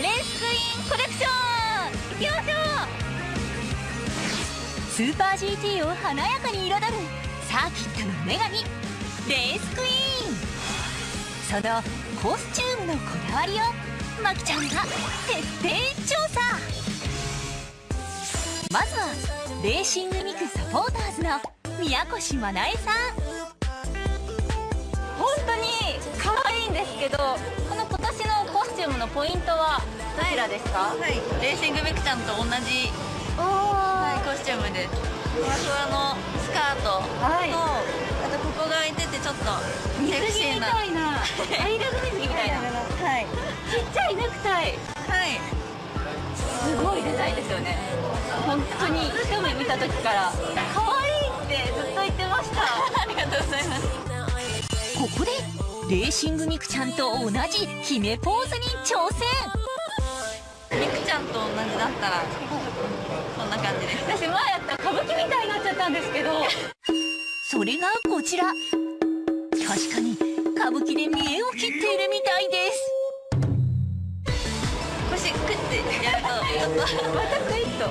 レースクイーンコレクションいきましょうスーパー GT を華やかに彩るサーキットの女神レースクイーン。そのコスチュームのこだわりをまきちゃんが徹底調査。まずはレーシングミクサポーターズの宮越真奈恵さん。本当に可愛いんですけどこの今年のコスチュームのポイントはどちらですか、はい、レーシングミクちゃんと同じ、はい、コスチュームで。すふわふわのスカートと、はい、あとここが開いててちょっと水着みたいな。アイラブ水着みたいな。はい。ちっちゃいネクタイ。はい。すごいデザインですよね。本当に一目見た時から。可愛いってずっと言ってました。ありがとうございます。ここでレーシングミクちゃんと同じ決めポーズに挑戦。ミクちゃんと同じだったらこんな感じです。私前やった歌舞伎みたいになっちゃったんですけど。それがこちら。確かに歌舞伎で見栄を切っているみたいです。腰クッてやるとまたクイッと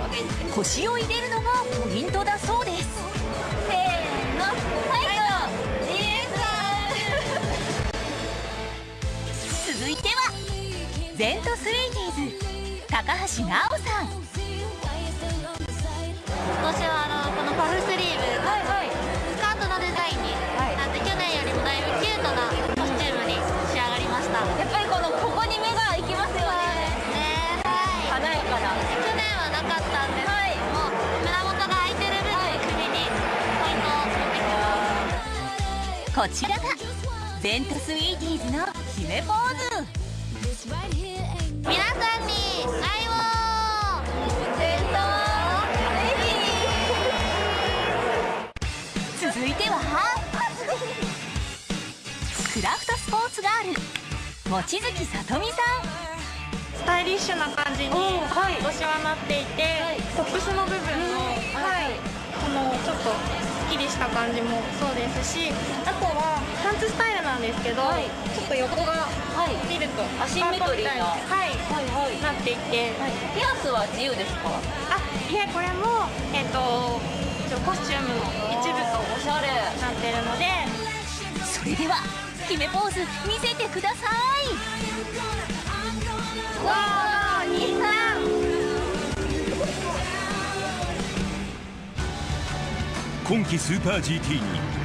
腰を入れるのがポイントだそうですゼントスイーティーズ高橋直さん。今年はあのこのパフスリーブ、はいはい、スカートのデザインになって、去年よりもだい。ぶキュートなコスチュームに仕上がりましたやっぱりこのここに目が行きますよね。ねはい。華やかな去年はなかったんですけども、胸元が開いてる分、首にポイントを持ってきます。こちらがゼントスイーティーズの決めポー続いてはクラフトスポーツガール。望月さとみさん。スタイリッシュな感じに今年はなっていて、はい、トップスの部分の、はい、このちょっとすっきりした感じもそうですしあとはパンツスタイルなんですけど、はい、ちょっと横が見るとアシンメトリーな、はいはいはい、なっていて、ピアスは自由ですか？あいえこれも、えーと、とコスチュームの一部なってるのでそれでは決めポーズ見せてください。わー兄さ今季スーパー GT に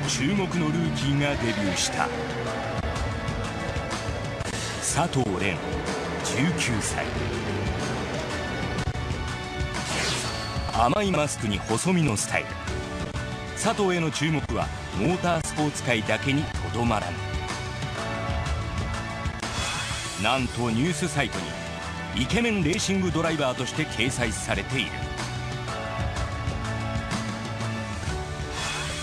注目のルーキーがデビューした。佐藤蓮19歳。甘いマスクに細身のスタイル。佐藤への注目はモータースポーツ界だけにとどまらぬなんとニュースサイトにイケメンレーシングドライバーとして掲載されている。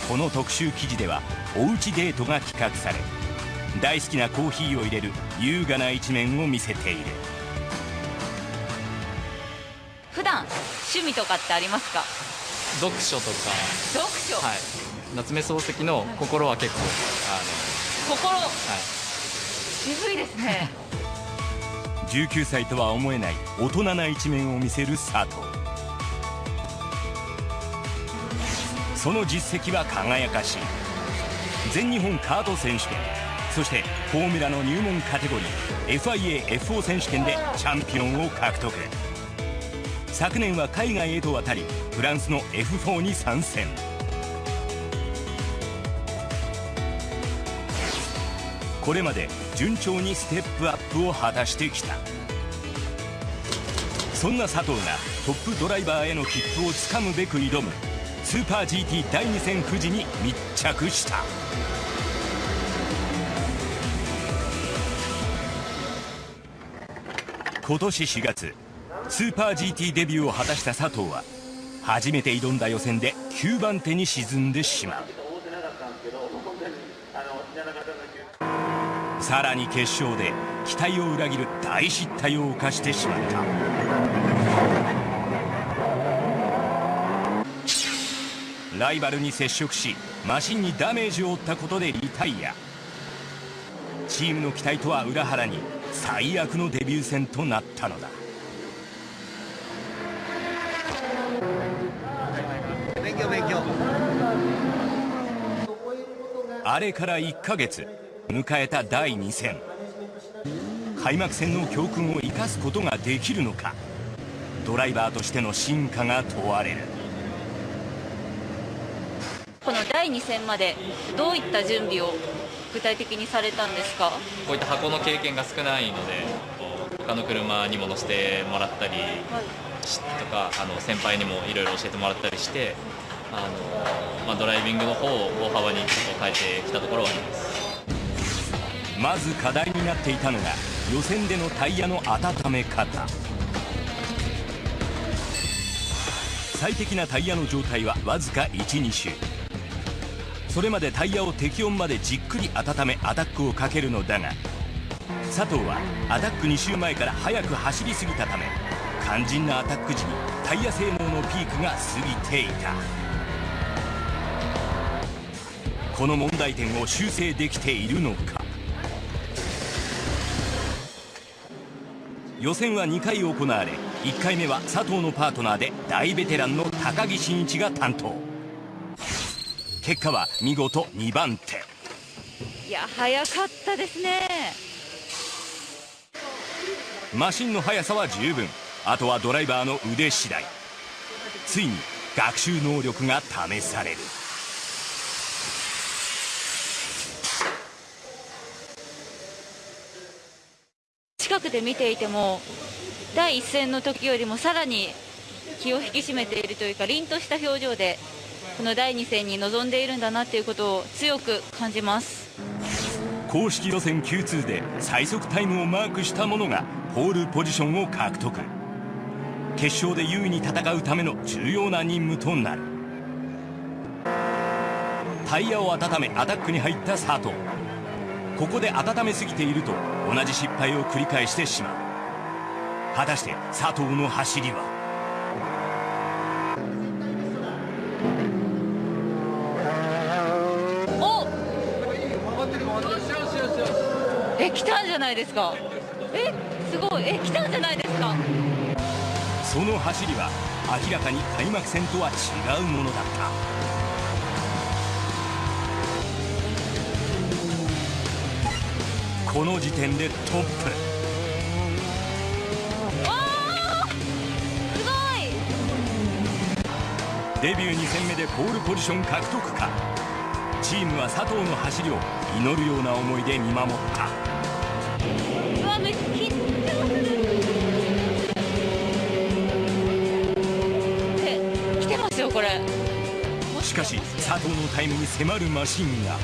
この特集記事ではおうちデートが企画され大好きなコーヒーを入れる優雅な一面を見せている。普段趣味とかってありますか？読書とか。読書。はい。夏目漱石の心は結構あの心。はい。渋いですね。19歳とは思えない大人な一面を見せる佐藤。その実績は輝かしい。全日本カート選手権そしてフォーミュラの入門カテゴリー FIAFO 選手権でチャンピオンを獲得。昨年は海外へと渡りフランスの F4 に参戦。これまで順調にステップアップを果たしてきた。そんな佐藤がトップドライバーへの切符をつかむべく挑むスーパー GT 第2戦富士に密着した。今年4月スーパー GT デビューを果たした佐藤は初めて挑んだ予選で9番手に沈んでしまう。さらに決勝で期待を裏切る大失態を犯してしまった。ライバルに接触しマシンにダメージを負ったことでリタイア。チームの期待とは裏腹に最悪のデビュー戦となったのだ。勉強。あれから1ヶ月迎えた第2戦。開幕戦の教訓を生かすことができるのかドライバーとしての進化が問われる。この第2戦までどういった準備を具体的にされたんですか？こういった箱の経験が少ないので他の車にも乗せてもらったり、はい、とかあの先輩にもいろいろ教えてもらったりしてあの、まあ、ドライビングの方を大幅にちょっと変えてきたところはあります。まず課題になっていたのが予選でのタイヤの温め方。最適なタイヤの状態はわずか12周。それまでタイヤを適温までじっくり温めアタックをかけるのだが佐藤はアタック2周前から速く走りすぎたため肝心なアタック時にタイヤ性能のピークが過ぎていた。この問題点を修正できているのか。予選は2回行われ1回目は佐藤のパートナーで大ベテランの高木真一が担当。結果は見事2番手。いや早かったですね。マシンの速さは十分。あとはドライバーの腕次第。ついに学習能力が試されるで見ていても第一戦の時よりもさらに気を引き締めているというか凛とした表情でこの第2戦に臨んでいるんだなということを強く感じます。公式予選 Q2 で最速タイムをマークした者がポールポジションを獲得。決勝で優位に戦うための重要な任務となる。タイヤを温めアタックに入った佐藤。ここで温めすぎていると同じ失敗を繰り返してしまう。果たして佐藤の走りは？え来たんじゃないですか？えすごい。え来たんじゃないですか？その走りは明らかに開幕戦とは違うものだったこの時点でトップ。デビュー2戦目でポールポジション獲得か。チームは佐藤の走りを祈るような思いで見守った。これ。しかし佐藤のタイムに迫るマシンが。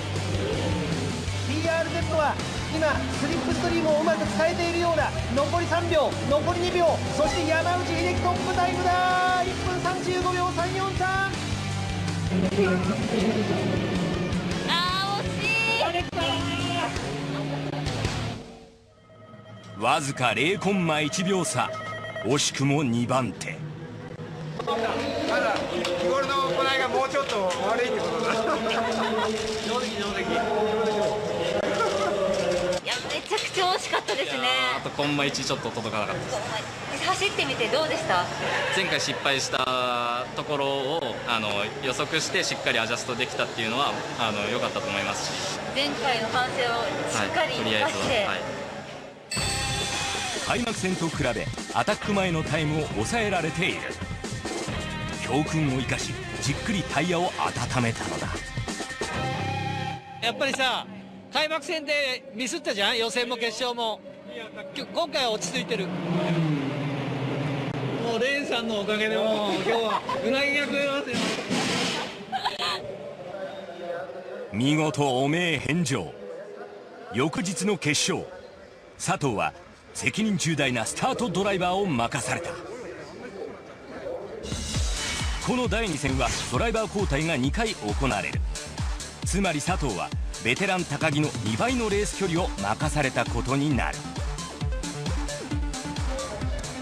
TRZ は今スリップストリームをうまく使えているようだ残り3秒残り2秒そして山内秀樹トップタイムだ。1分35秒343あー惜しい。わずか0コンマ1秒差。惜しくも2番手。ちょっと悪いってことだ上出来上出来いやめちゃくちゃ惜しかったですね。あとコンマ1ちょっと届かなかったです。走ってみてどうでした？前回失敗したところをあの予測してしっかりアジャストできたっていうのは良かったと思いますし。前回の反省をしっかり生かして、はいはい、開幕戦と比べアタック前のタイムを抑えられている。教訓を生かしじっくりタイヤを温めたのだ。やっぱりさ開幕戦でミスったじゃん？予選も決勝も。今回は落ち着いてる。もうレーンさんのおかげでもう今日はうなぎが食えますよ。見事汚名返上。翌日の決勝佐藤は責任重大なスタートドライバーを任された。この第2戦はドライバー交代が2回行われる。つまり佐藤はベテラン高木の2倍のレース距離を任されたことになる。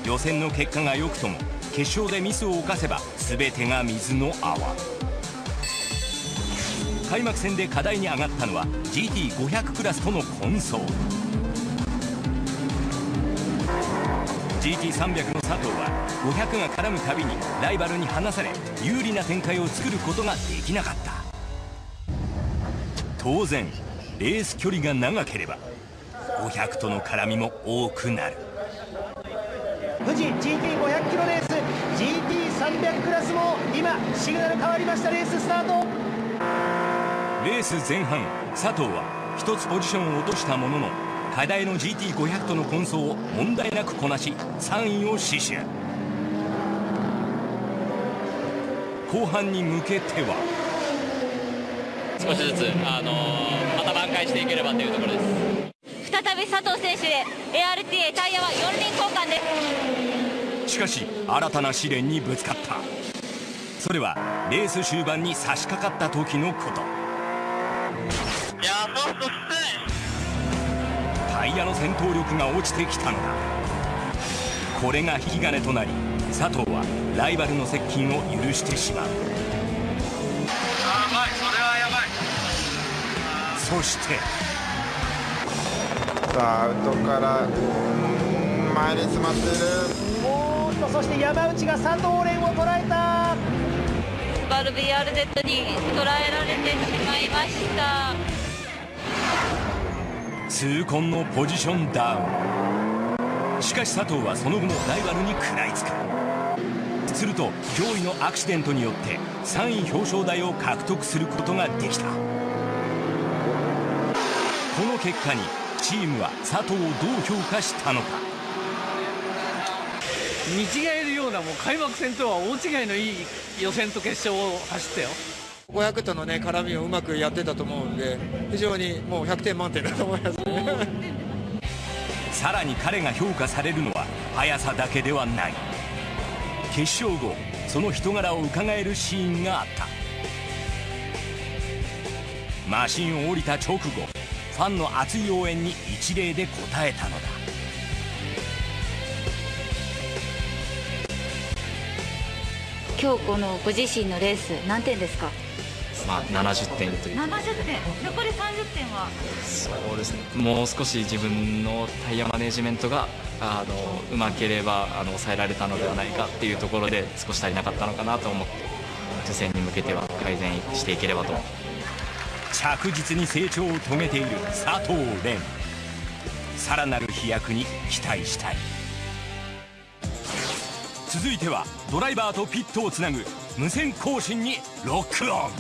予選の結果が良くとも決勝でミスを犯せば全てが水の泡。開幕戦で課題に上がったのは GT500 クラスとの混走。GT300 の佐藤は500が絡むたびにライバルに離され有利な展開を作ることができなかった。当然レース距離が長ければ500との絡みも多くなる。富士 GT500 キロレース GT300 クラスも今シグナル変わりましたレーススタート。レース前半佐藤は1つポジションを落としたものの課題の GT500 との混走を問題なくこなし3位を死守。後半に向けては少しずつ、あのー、また挽回していければというところです。再び佐藤選手へ ARTA タイヤは4輪交換です。しかし新たな試練にぶつかった。それはレース終盤に差し掛かった時のこと。いやそうそうタイヤの戦闘力が落ちてきたのだ。これが引き金となり佐藤はライバルの接近を許してしまうそして。さあアウトから前に詰まっている。おーっとそして山内が佐藤蓮を捉えた。バル BRZ に捉えられてしまいました。痛恨のポジションダウン。しかし佐藤はその後もライバルに食らいつく。すると驚異のアクシデントによって3位表彰台を獲得することができたこの結果にチームは佐藤をどう評価したのか？見違えるようなもう開幕戦とは大違いのいい予選と決勝を走ったよ。500とのね絡みをうまくやってたと思うんで非常にもう100点満点だと思いますね。さらに彼が評価されるのは速さだけではない。決勝後その人柄をうかがえるシーンがあった。マシンを降りた直後ファンの熱い応援に一礼で応えたのだ。今日このご自身のレース何点ですか？まあ、70点という。70点？残り30点は？そうですね。もう少し自分のタイヤマネジメントがあのうまければあの抑えられたのではないかっていうところで少し足りなかったのかなと思って受選に向けては改善していければと着実に成長を遂げている佐藤蓮。さらなる飛躍に期待したい。続いてはドライバーとピットをつなぐ無線更新にロックオン。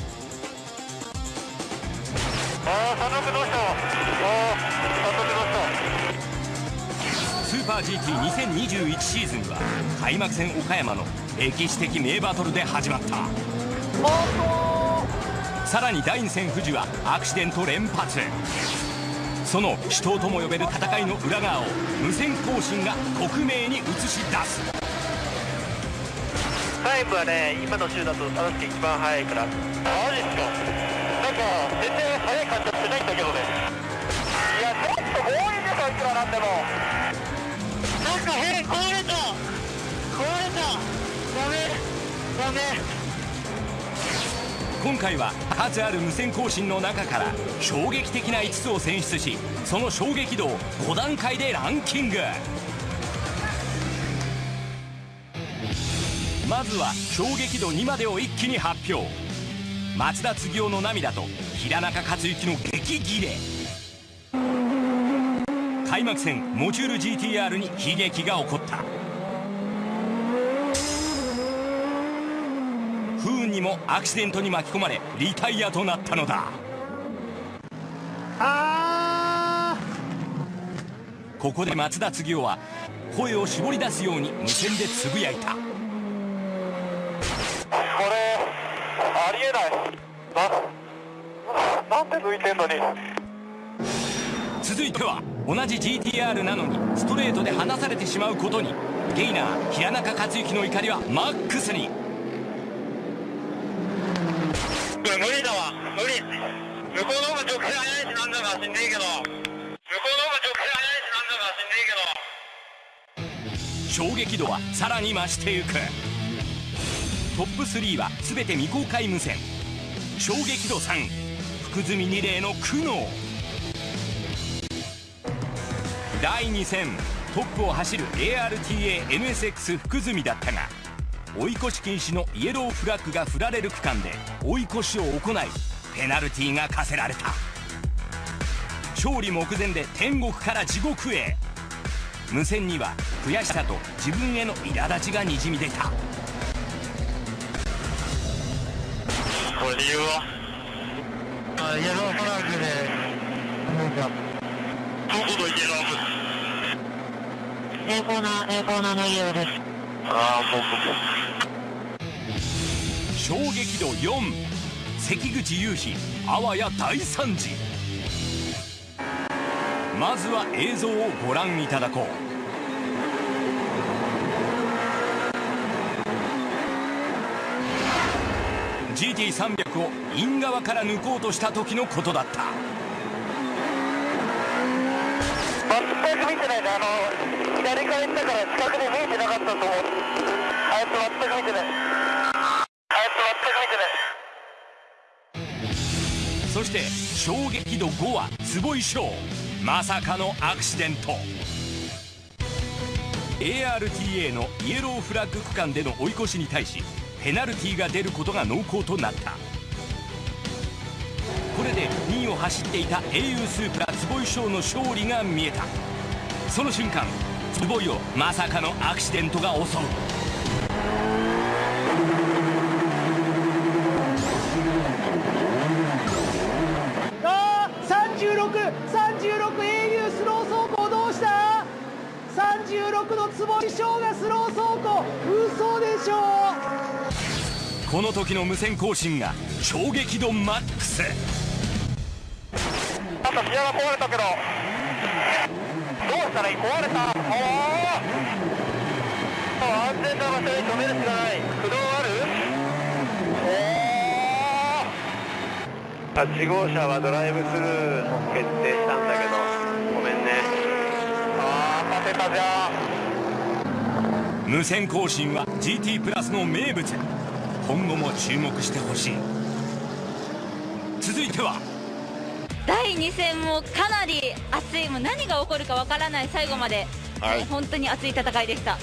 スーパー GT2021 シーズンは開幕戦岡山の歴史的名バトルで始まった。さらに第2戦富士はアクシデント連発。その死闘とも呼べる戦いの裏側を無線更新が克明に映し出す。タイムはね今の週だと佐々木一番速いから。マジっすか？なんか全然速い感じはしてないんだけどね。いやちょっと強引ですよいくらなんでも。なんか変壊れた。壊れた。ダメダメ今回は数ある無線更新の中から衝撃的な5つを選出しその衝撃度を5段階でランキング。まずは衝撃度2までを一気に発表。松田継夫の涙と平中克行の激ギレ。開幕戦モジュール GTR に悲劇が起こった不運にもアクシデントに巻き込まれリタイアとなったのだ。あここで松田継夫は声を絞り出すように無線でつぶやいた。これありえない。ななんで抜いてんのに。続いては同じ GTR なのにストレートで離されてしまうことに。ゲイナー平中克行の怒りはマックスに死んでいいけど。向こうの方が直線速いしなんだか死んでいいけど。衝撃度はさらに増していく。トップ3は全て未公開無線。衝撃度3福住二礼の苦悩。第2戦トップを走る ARTA-NSX 福住だったが追い越し禁止のイエローフラッグが振られる区間で追い越しを行いペナルティーが課せられた。勝利目前で天国から地獄へ。無線には悔しさと自分への苛立ちがにじみ出た。これ理由はあイエローフラッグでどこのイエロー栄光な栄光なのイエローですああ衝撃度4関口雄飛あわや大惨事まずは映像をご覧いただこう。GT300 をイン側から抜こうとした時のことだった。全く見てないねあの左から行ったから近くで見えてなかったと思う。あいつ全く見てない。あいつ全く見てない。そして衝撃度5は坪井翔まさかのアクシデント。ARTA のイエローフラッグ区間での追い越しに対しペナルティーが出ることが濃厚となった。これで2位を走っていた au スープラ坪井翔の勝利が見えた。その瞬間坪井をまさかのアクシデントが襲うあー3636 au スロー走行どうした36の坪井翔がスロー走行嘘でしょこの時の無線更新が衝撃度マックス。あとギアが壊れたけど。どうしたらいい壊れた。おお安全な場所に止めるしかない駆動あるおお8号車はドライブスルー決定したんだけどごめんねああ勝てたじゃん無線更新は GT プラスの名物。今後も注目してほしい。続いては。第2戦もかなり熱い。もう何が起こるかわからない最後まで、はい。ね本当に熱い戦いでした。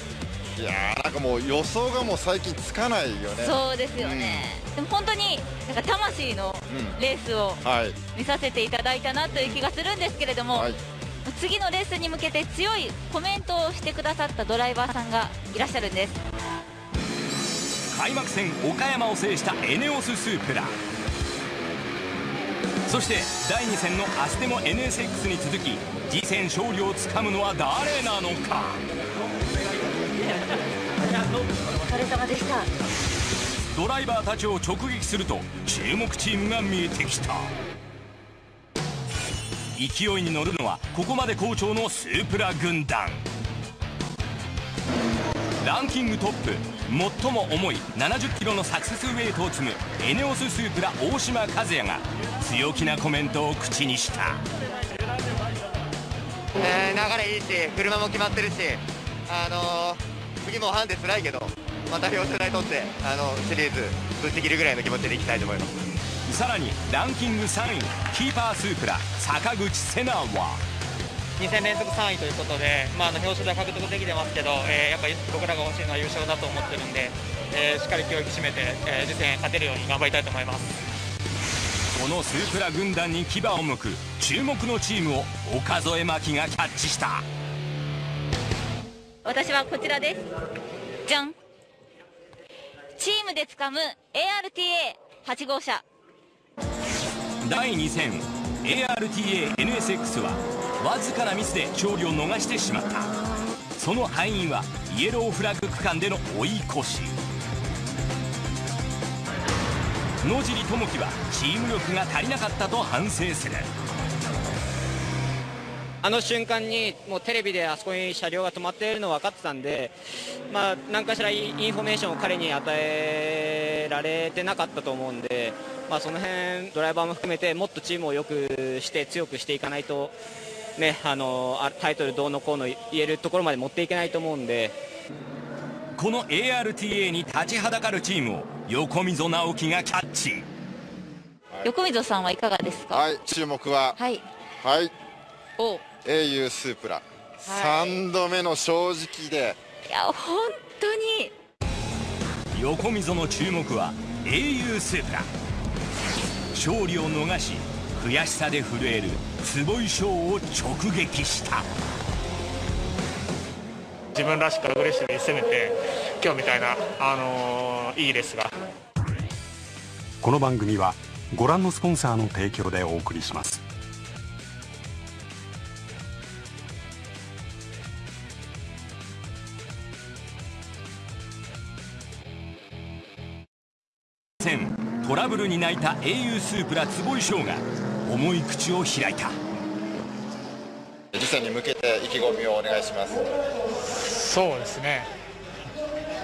いやーなんかもう予想がもう最近つかないよね。そうですよね、でも本当になんか魂のレースをはい。見させていただいたなという気がするんですけれども、はい次のレースに向けて強いコメントをしてくださったドライバーさんがいらっしゃるんです。開幕戦岡山を制したエネオススープラそして第2戦のアステモ NSX に続き次戦勝利をつかむのは誰なのか。お疲れ様でしたドライバーたちを直撃すると注目チームが見えてきた。勢いに乗るのはここまで好調のスープラ軍団。ランキングトップ。最も重い70キロのサクセスウェイトを積むエネオススープラ大島和也が強気なコメントを口にした。えー流れいいし車も決まってるし、あのー次もハンデ辛いけどまた表彰台取ってあのシリーズぶち切るぐらいの気持ちでいきたいと思います。さらにランキング3位キーパースープラ坂口瀬名は。2戦連続3位ということで、まあ、あの表彰台獲得できてますけど、えーやっぱり僕らが欲しいのは優勝だと思ってるんで、えーしっかり気を引き締めて、えー次戦勝てるように頑張りたいと思います。このスープラ軍団に牙を向く注目のチームを岡添真希がキャッチした。私はこちらです。じゃん。チームで掴む ARTA8 号車第2戦 ARTA-NSX はわずかなミスで勝利を逃してしまった。その敗因はイエローフラッグ区間での追い越し。野尻智樹はチーム力が足りなかったと反省する。あの瞬間にもうテレビであそこに車両が止まっているの分かってたんで、まあ、何かしらインインフォメーションを彼に与えられてなかったと思うんで、まあ、その辺ドライバーも含めてもっとチームを良くして強くしていかないと、ね、あのあタイトルどうのこうの言えるところまで持っていけないと思うんで。この ARTA に立ちはだかるチームを横溝直樹がキャッチ。横溝さんはいかがですか？はい注目は。はい。はい。お。au スープラ。3度目の正直で。いや本当に。横溝の注目は英雄スープラ勝利を逃し悔しさで震える坪井翔を直撃した。自分らしくアグレッシブに攻めて今日みたいな、あのー、いいレースがこの番組はご覧のスポンサーの提供でお送りしますトラブルに泣いた英雄スープラ坪井翔が重い口を開いた。次戦に向けて意気込みをお願いします。そうですね。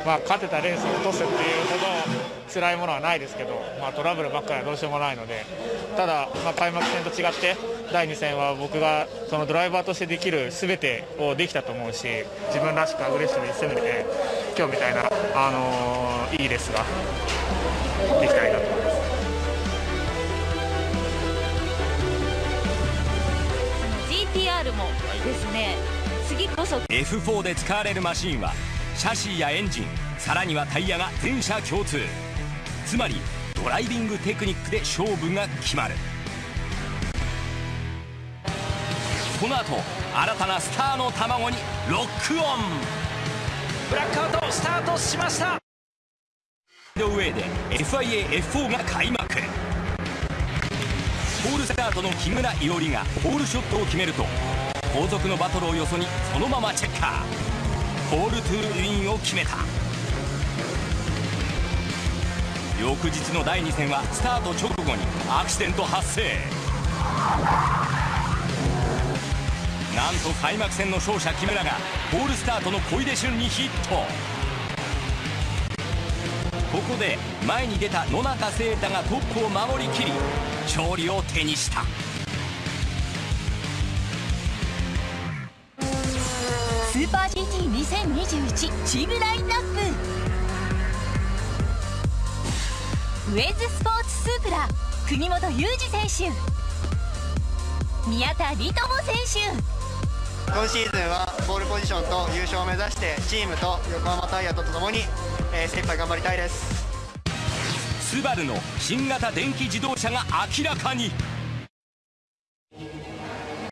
まあ勝てたレースを落とすっていうほど辛いものはないですけど、まあ、トラブルばっかりはどうしようもないのでただ、まあ、開幕戦と違って第2戦は僕がそのドライバーとしてできる全てをできたと思うし自分らしくアグレッシブに攻めて今日みたいな、あのー、いいレースができたらですね。次こそ。F4 で使われるマシンはシャシーやエンジンさらにはタイヤが全車共通。つまりドライビングテクニックで勝負が決まる。この後新たなスターの卵にロックオン。ブラックアウトスタートしました。の上で FIA-F4 が開幕。ポールスタートの木村伊織がポールショットを決めると後続のバトルをよそにそのままチェッカー。ポールトゥーウィンを決めた。翌日の第2戦はスタート直後にアクシデント発生。なんと開幕戦の勝者木村がポールスタートの小出俊にヒット。ここで前に出た野中誠太がトップを守りきり勝利を手にした。ーパー GT2021 チームラインナップ。ウェズスポーツスープラ国本裕二選手。宮田理友選手。今シーズンはボールポジションと優勝を目指してチームと横浜タイヤとともに、えー、精一杯頑張りたいです。スバルの新型電気自動車が明らかに